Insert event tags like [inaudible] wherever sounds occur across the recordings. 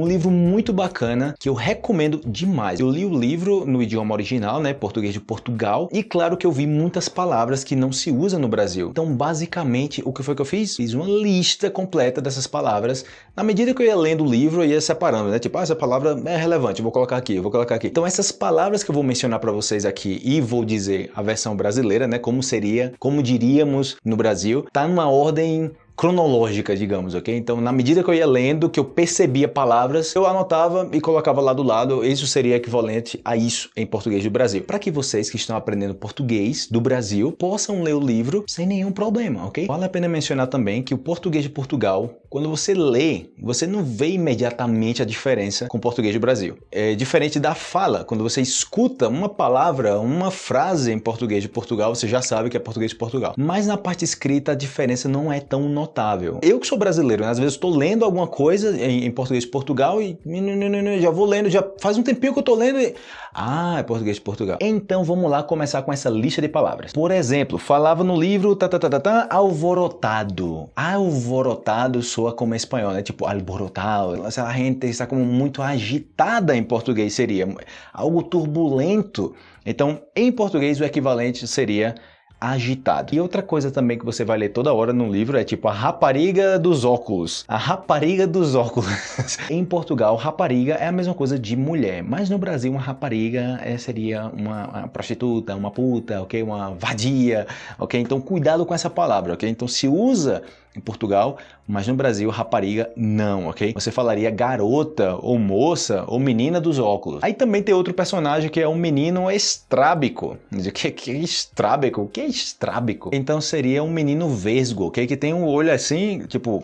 Um livro muito bacana que eu recomendo demais. Eu li o livro no idioma original, né, português de Portugal, e claro que eu vi muitas palavras que não se usam no Brasil. Então, basicamente, o que foi que eu fiz? Fiz uma lista completa dessas palavras. Na medida que eu ia lendo o livro, eu ia separando, né? Tipo, ah, essa palavra é relevante, vou colocar aqui, vou colocar aqui. Então, essas palavras que eu vou mencionar para vocês aqui e vou dizer a versão brasileira, né, como seria, como diríamos no Brasil, tá numa ordem cronológica, digamos, ok? Então, na medida que eu ia lendo, que eu percebia palavras, eu anotava e colocava lá do lado, isso seria equivalente a isso em português do Brasil. Para que vocês que estão aprendendo português do Brasil possam ler o livro sem nenhum problema, ok? Vale a pena mencionar também que o português de Portugal, quando você lê, você não vê imediatamente a diferença com o português do Brasil. É diferente da fala, quando você escuta uma palavra, uma frase em português de Portugal, você já sabe que é português de Portugal. Mas na parte escrita a diferença não é tão notável Eu que sou brasileiro, né? às vezes estou lendo alguma coisa em, em, português de Portugal e já vou lendo, já faz um tempinho que eu estou lendo e... Ah, é português de Portugal. Então vamos lá começar com essa lista de palavras. Por exemplo, falava no livro tá, tá, tá, tá, tá, alvorotado. Alvorotado soa como espanhol, né? Tipo alborotado. A gente está como muito agitada em português seria algo turbulento. Então, em português o equivalente seria agitado. E outra coisa também que você vai ler toda hora no livro é tipo a rapariga dos óculos. A rapariga dos óculos. [laughs] em Portugal, rapariga é a mesma coisa de mulher, mas no Brasil uma rapariga é, seria uma, uma, prostituta, uma puta, ok? Uma vadia, ok? Então cuidado com essa palavra, ok? Então se usa em Portugal, mas no Brasil rapariga não, ok? Você falaria garota ou moça ou menina dos óculos. Aí também tem outro personagem que é um menino estrábico. O que, que é estrábico? O que é estrábico? Então seria um menino vesgo, ok? Que tem um olho assim, tipo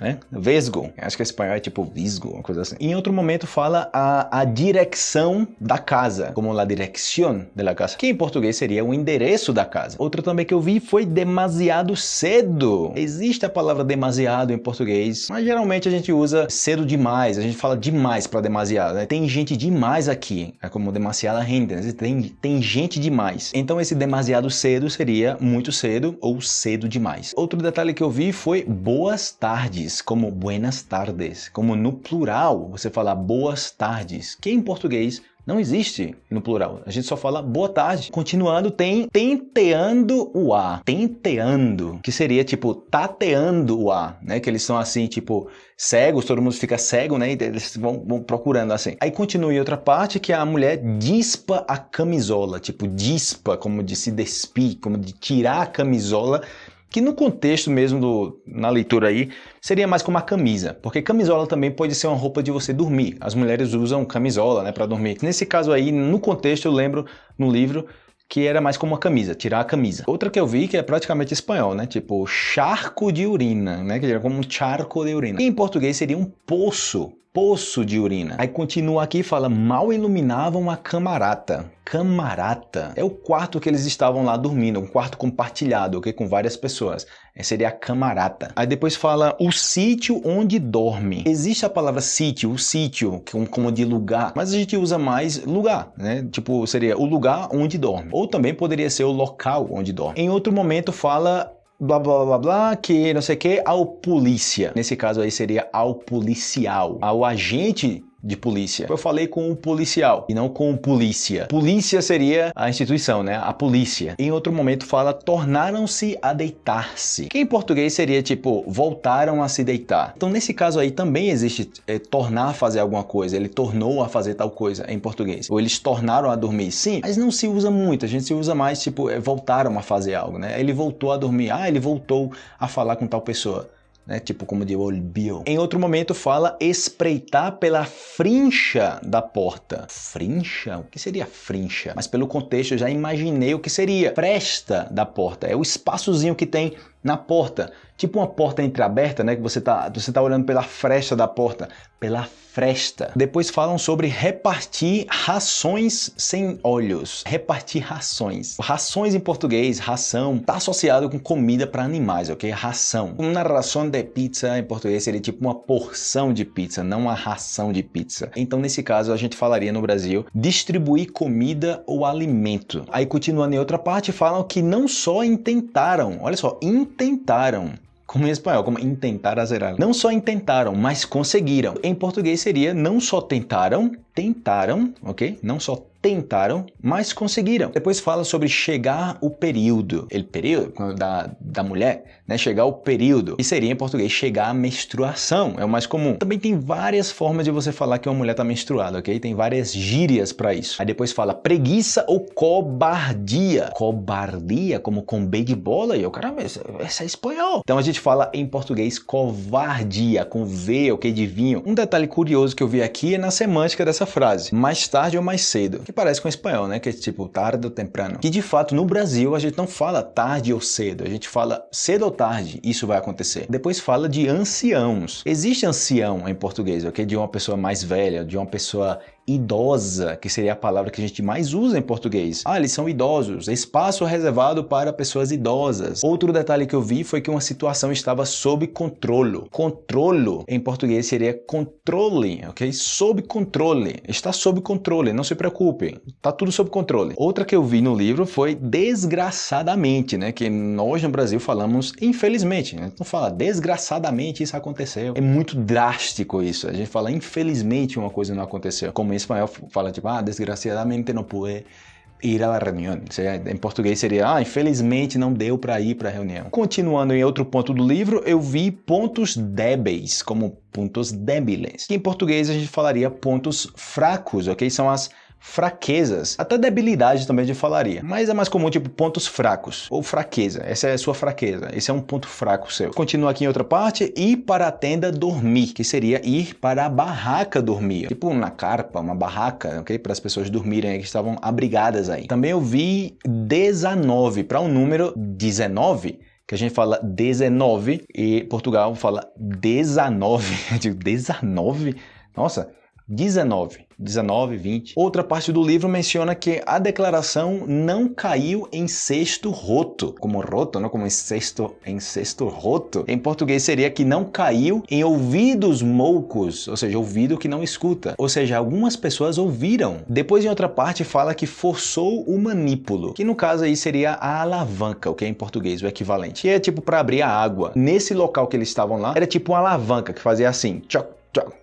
né? Vesgo, acho que em espanhol é tipo visgo, uma coisa assim. Em outro momento fala a, a direção da casa, como la dirección de la casa, que em português seria o endereço da casa. Outro também que eu vi foi demasiado cedo. Existe a palavra demasiado em português, mas geralmente a gente usa cedo demais, a gente fala demais para demasiado, né? Tem gente demais aqui, é como demasiada gente, né? tem, tem gente demais. Então esse demasiado cedo seria muito cedo ou cedo demais. Outro detalhe que eu vi foi boas tardes tardes, como buenas tardes, como no plural você fala boas tardes, que em português não existe no plural, a gente só fala boa tarde. Continuando, tem tenteando o A, tenteando, que seria tipo tateando o A, né? Que eles são assim, tipo, cegos, todo mundo fica cego, né? E eles vão, vão procurando assim. Aí continua em outra parte que a mulher dispa a camisola, tipo dispa, como de se despir, como de tirar a camisola que no contexto mesmo do, na leitura aí, seria mais como uma camisa, porque camisola também pode ser uma roupa de você dormir. As mulheres usam camisola, né, para dormir. Nesse caso aí, no contexto, eu lembro no livro que era mais como uma camisa, tirar a camisa. Outra que eu vi que é praticamente espanhol, né? Tipo, charco de urina, né? Que era como um charco de urina. E em português seria um poço poço de urina. Aí continua aqui e fala, mal iluminavam a camarata. Camarata é o quarto que eles estavam lá dormindo, um quarto compartilhado, ok? Com várias pessoas. Seria a camarata. Aí depois fala o sítio onde dorme. Existe a palavra sítio, o sítio, como de lugar, mas a gente usa mais lugar, né? Tipo, seria o lugar onde dorme. Ou também poderia ser o local onde dorme. Em outro momento fala blá blá blá blá, que não sei o que, ao polícia. Nesse caso aí seria ao policial, ao agente de polícia. Eu falei com o policial e não com polícia. Polícia seria a instituição, né? A polícia. Em outro momento fala tornaram-se a deitar-se. Que em português seria tipo voltaram a se deitar. Então nesse caso aí também existe é, tornar a fazer alguma coisa. Ele tornou a fazer tal coisa em português. Ou eles tornaram a dormir. Sim, mas não se usa muito. A gente se usa mais tipo é, voltaram a fazer algo, né? Ele voltou a dormir. Ah, ele voltou a falar com tal pessoa né? tipo como de olbio. Em outro momento fala espreitar pela frincha da porta. Frincha? O que seria frincha? Mas pelo contexto eu já imaginei o que seria. Fresta da porta, é o espaçozinho que tem na porta. Tipo uma porta entreaberta, né? Que você tá, você tá olhando pela fresta da porta. Pela fresta. Depois falam sobre repartir rações sem olhos. Repartir rações. Rações em português, ração, tá associado com comida para animais, ok? Ração. Uma ração de pizza em português seria tipo uma porção de pizza, não uma ração de pizza. Então nesse caso a gente falaria no Brasil distribuir comida ou alimento. Aí continuando em outra parte falam que não só intentaram, olha só, intentaram como em espanhol, como intentar zerar. Não só intentaram, mas conseguiram. Em português seria não só tentaram, tentaram, ok? Não só tentaram, mas conseguiram. Depois fala sobre chegar o período, o período da, da mulher, né? Chegar o período, que seria em português chegar a menstruação, é o mais comum. Também tem várias formas de você falar que uma mulher está menstruada, ok? Tem várias gírias para isso. Aí depois fala preguiça ou cobardia. Cobardia, como com B de bola, e eu, caramba, essa é espanhol. Então a gente fala em português covardia, com V, ok, de vinho. Um detalhe curioso que eu vi aqui é na semântica dessa frase, mais tarde ou mais cedo que parece com o espanhol, né? Que é tipo tarde ou temprano. Que de fato no Brasil a gente não fala tarde ou cedo, a gente fala cedo ou tarde, isso vai acontecer. Depois fala de anciãos. Existe ancião em português, ok? De uma pessoa mais velha, de uma pessoa idosa, que seria a palavra que a gente mais usa em português. Ah, eles são idosos, espaço reservado para pessoas idosas. Outro detalhe que eu vi foi que uma situação estava sob controle. Controlo em português seria controle, ok? Sob controle. Está sob controle, não se preocupem. Está tudo sob controle. Outra que eu vi no livro foi desgraçadamente, né? Que nós no Brasil falamos infelizmente. Né? Não fala desgraçadamente isso aconteceu. É muito drástico isso. A gente fala infelizmente uma coisa não aconteceu. Como espanhol fala tipo, ah, desgraciadamente não pude ir à reunião. Em português seria, ah, infelizmente não deu para ir para a reunião. Continuando em outro ponto do livro, eu vi pontos débeis, como pontos débiles. em português a gente falaria pontos fracos, ok? São as fraquezas, até debilidade também de falaria, mas é mais comum tipo pontos fracos ou fraqueza, essa é a sua fraqueza, esse é um ponto fraco seu. Continua aqui em outra parte, ir para a tenda dormir, que seria ir para a barraca dormir, tipo na carpa, uma barraca, ok? Para as pessoas dormirem que estavam abrigadas aí. Também eu vi 19, para um número 19, que a gente fala 19 e Portugal fala 19, [laughs] eu digo 19? Nossa, 19, 19, 20. Outra parte do livro menciona que a declaração não caiu em cesto roto, como roto, não como em cesto, em cesto roto. Em português seria que não caiu em ouvidos moucos, ou seja, ouvido que não escuta. Ou seja, algumas pessoas ouviram. Depois em outra parte fala que forçou o manípulo, que no caso aí seria a alavanca, o que é em português o equivalente. Que é tipo para abrir a água. Nesse local que eles estavam lá, era tipo uma alavanca que fazia assim, tchoc,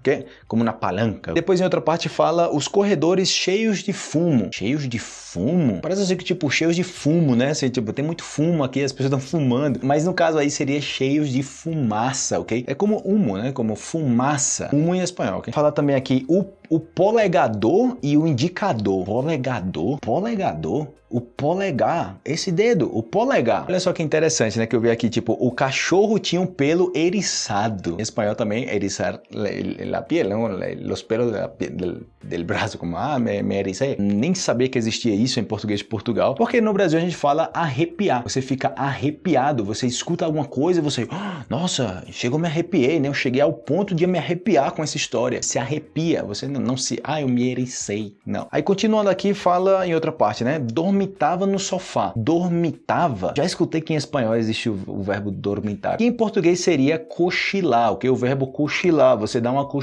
Okay? como na palanca. Depois em outra parte fala os corredores cheios de fumo. Cheios de fumo? Parece assim que tipo cheios de fumo, né? Assim, tipo, tem muito fumo aqui, as pessoas estão fumando. Mas no caso aí seria cheios de fumaça, ok? É como humo, né? Como fumaça. Humo em espanhol, ok? Fala também aqui o, o polegador e o indicador. Polegador? Polegador? o polegar, esse dedo, o polegar. Olha só que interessante, né? Que eu vi aqui, tipo, o cachorro tinha um pelo eriçado. Em espanhol também, eriçar la piel, não? Los pelos del, del braço, como, ah, me, me. Nem sabia que existia isso em português de Portugal, porque no Brasil a gente fala arrepiar. Você fica arrepiado, você escuta alguma coisa e você, oh, nossa, chegou me arrepiei, né? Eu cheguei ao ponto de me arrepiar com essa história. Se arrepia, você não, não se, ah, eu me ericei. Não. Aí continuando aqui, fala em outra parte, né? Dormitava no sofá. Dormitava? Já escutei que em espanhol existe o, o verbo dormitar. Que em português seria cochilar, o que o verbo cochilar, você dá uma cochilada,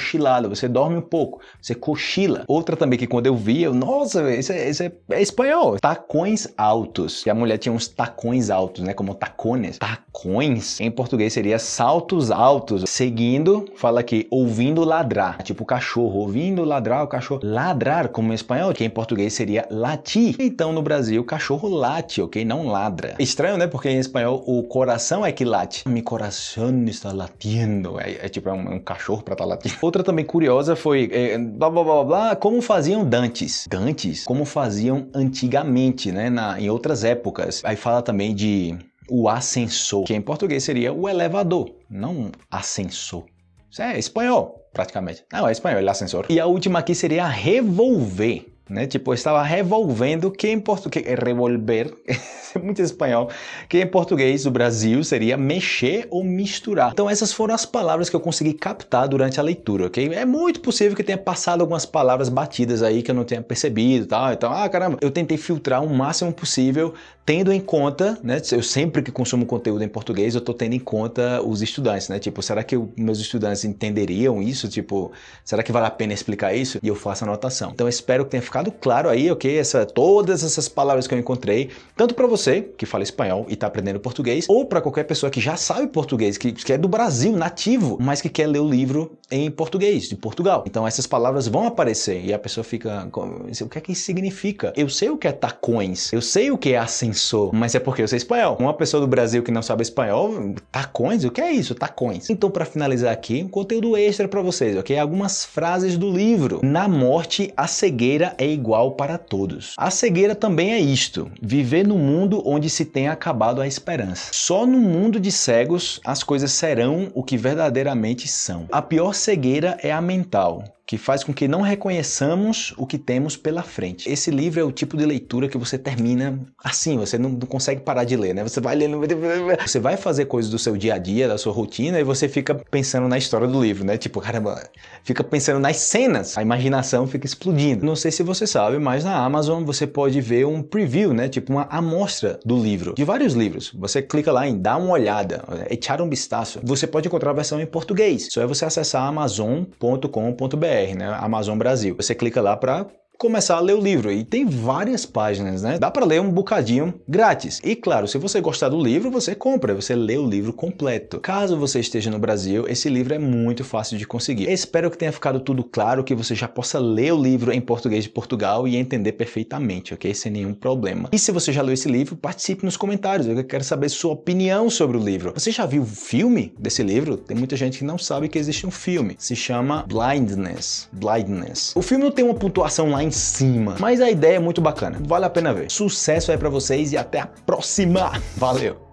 você dorme um pouco, você cochila. Outra também que quando eu vi, eu, nossa, isso é, isso é, é espanhol. Tacões altos. Que a mulher tinha uns tacões altos, né, como tacones. Tacões, em português seria saltos altos. Seguindo, fala aqui, ouvindo ladrar. Tipo cachorro, ouvindo ladrar o cachorro. Ladrar, como em espanhol, que em português seria latir. Então no Brasil cachorro late, ok? Não ladra. Estranho, né? Porque em espanhol o coração é que late. Mi coração está latindo. É, é tipo é um, um, cachorro para estar tá latindo. Outra também curiosa foi é, blá, blá, blá, blá, como faziam dantes. Dantes? Como faziam antigamente, né? Na, em outras épocas. Aí fala também de o ascensor, que em português seria o elevador, não ascensor. Isso é espanhol, praticamente. Não, é espanhol, é ascensor. E a última aqui seria revolver né? Tipo, eu estava revolvendo, que em português revolver, [laughs] é muito espanhol, que em português do Brasil seria mexer ou misturar. Então essas foram as palavras que eu consegui captar durante a leitura, ok? É muito possível que tenha passado algumas palavras batidas aí que eu não tenha percebido e tal. Então, ah, caramba, eu tentei filtrar o máximo possível, tendo em conta, né? Eu sempre que consumo conteúdo em português, eu estou tendo em conta os estudantes, né? Tipo, será que meus estudantes entenderiam isso? Tipo, será que vale a pena explicar isso? E eu faço anotação. Então, eu espero que tenha ficado ficado claro aí, ok? Essa, todas essas palavras que eu encontrei, tanto para você que fala espanhol e está aprendendo português, ou para qualquer pessoa que já sabe português, que, que é do Brasil, nativo, mas que quer ler o livro em português, de Portugal. Então essas palavras vão aparecer e a pessoa fica, o que é que isso significa? Eu sei o que é tacões, eu sei o que é ascensor, mas é porque eu sei espanhol. Uma pessoa do Brasil que não sabe espanhol, tacões, o que é isso? Tacões. Então para finalizar aqui, um conteúdo extra para vocês, ok? Algumas frases do livro. Na morte, a cegueira é igual para todos. A cegueira também é isto, viver no mundo onde se tem acabado a esperança. Só no mundo de cegos as coisas serão o que verdadeiramente são. A pior cegueira é a mental que faz com que não reconheçamos o que temos pela frente. Esse livro é o tipo de leitura que você termina assim, você não, não, consegue parar de ler, né? Você vai lendo, [laughs] você vai fazer coisas do seu dia a dia, da sua rotina, e você fica pensando na história do livro, né? Tipo, caramba, fica pensando nas cenas, a imaginação fica explodindo. Não sei se você sabe, mas na Amazon você pode ver um preview, né? Tipo uma amostra do livro, de vários livros. Você clica lá em dar uma olhada, echar um vistazo. Você pode encontrar a versão em português. Só é você acessar amazon.com.br Amazon Brasil. Você clica lá para começar a ler o livro. E tem várias páginas, né? Dá para ler um bocadinho grátis. E claro, se você gostar do livro, você compra, você lê o livro completo. Caso você esteja no Brasil, esse livro é muito fácil de conseguir. Espero que tenha ficado tudo claro, que você já possa ler o livro em português de Portugal e entender perfeitamente, ok? Sem nenhum problema. E se você já leu esse livro, participe nos comentários. Eu quero saber sua opinião sobre o livro. Você já viu o filme desse livro? Tem muita gente que não sabe que existe um filme. Se chama Blindness. Blindness. O filme não tem uma pontuação lá em cima. Mas a ideia é muito bacana, vale a pena ver. Sucesso aí pra vocês e até a próxima. Valeu!